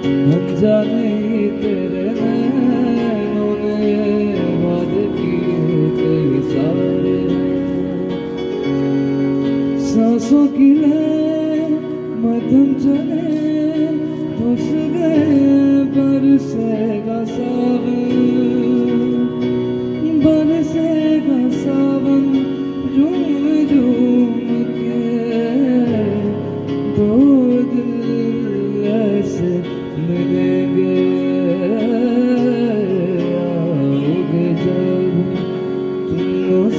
अनजाने तेरे नैनों ने वादे किए कई सारे। सांसों की ले मध्यम चले फंस गए बरसेगा सावन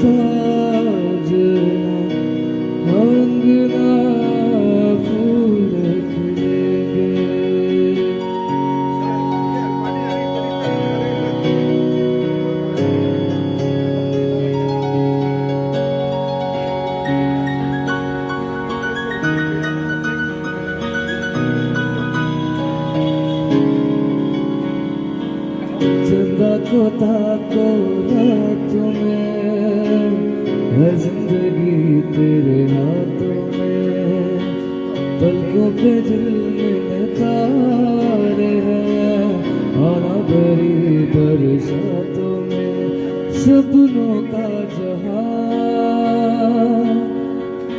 Oh चंदा को ताको रातों में है ज़िंदगी तेरे हाथों में। पलकों पे दिल में तारे हैं। आना भरी बरसातों में सपनों का जहाँ।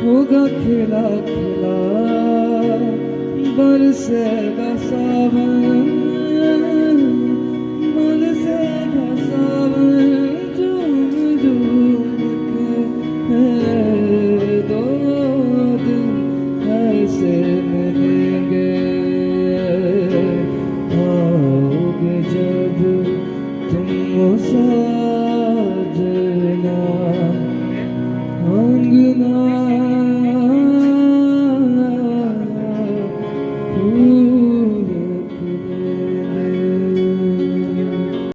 होगा खिला खिला बरसेगा सावन। Senhor.